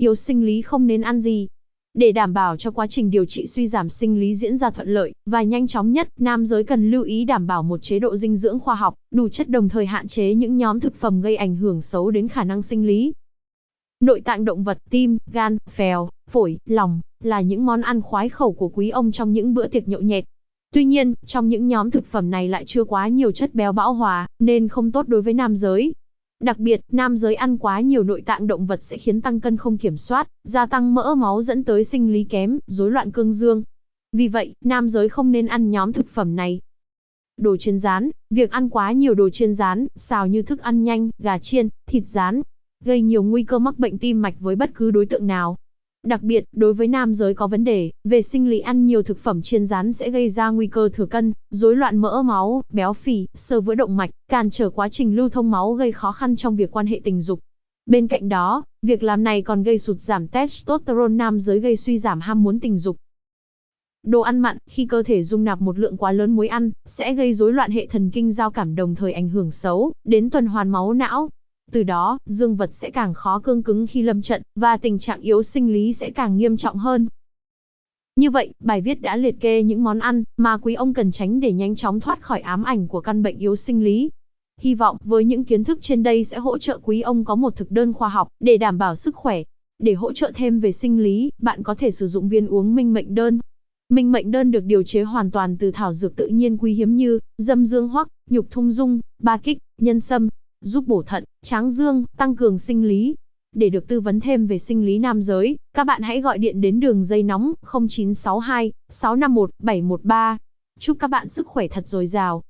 Yếu sinh lý không nên ăn gì. Để đảm bảo cho quá trình điều trị suy giảm sinh lý diễn ra thuận lợi và nhanh chóng nhất, nam giới cần lưu ý đảm bảo một chế độ dinh dưỡng khoa học, đủ chất đồng thời hạn chế những nhóm thực phẩm gây ảnh hưởng xấu đến khả năng sinh lý. Nội tạng động vật, tim, gan, phèo, phổi, lòng là những món ăn khoái khẩu của quý ông trong những bữa tiệc nhậu nhẹt. Tuy nhiên, trong những nhóm thực phẩm này lại chưa quá nhiều chất béo bão hòa, nên không tốt đối với nam giới. Đặc biệt, nam giới ăn quá nhiều nội tạng động vật sẽ khiến tăng cân không kiểm soát, gia tăng mỡ máu dẫn tới sinh lý kém, rối loạn cương dương. Vì vậy, nam giới không nên ăn nhóm thực phẩm này. Đồ chiên rán, việc ăn quá nhiều đồ chiên rán, xào như thức ăn nhanh, gà chiên, thịt rán, gây nhiều nguy cơ mắc bệnh tim mạch với bất cứ đối tượng nào. Đặc biệt, đối với nam giới có vấn đề về sinh lý ăn nhiều thực phẩm chiên rán sẽ gây ra nguy cơ thừa cân, rối loạn mỡ máu, béo phì, sơ vữa động mạch, cản trở quá trình lưu thông máu gây khó khăn trong việc quan hệ tình dục. Bên cạnh đó, việc làm này còn gây sụt giảm testosterone nam giới gây suy giảm ham muốn tình dục. Đồ ăn mặn, khi cơ thể dung nạp một lượng quá lớn muối ăn, sẽ gây rối loạn hệ thần kinh giao cảm đồng thời ảnh hưởng xấu đến tuần hoàn máu não, từ đó, dương vật sẽ càng khó cương cứng khi lâm trận, và tình trạng yếu sinh lý sẽ càng nghiêm trọng hơn. Như vậy, bài viết đã liệt kê những món ăn mà quý ông cần tránh để nhanh chóng thoát khỏi ám ảnh của căn bệnh yếu sinh lý. Hy vọng với những kiến thức trên đây sẽ hỗ trợ quý ông có một thực đơn khoa học để đảm bảo sức khỏe. Để hỗ trợ thêm về sinh lý, bạn có thể sử dụng viên uống minh mệnh đơn. Minh mệnh đơn được điều chế hoàn toàn từ thảo dược tự nhiên quý hiếm như dâm dương hoắc, nhục thung dung, ba kích, nhân sâm, giúp bổ thận, tráng dương, tăng cường sinh lý. Để được tư vấn thêm về sinh lý nam giới, các bạn hãy gọi điện đến đường dây nóng 0962 651 713. Chúc các bạn sức khỏe thật dồi dào.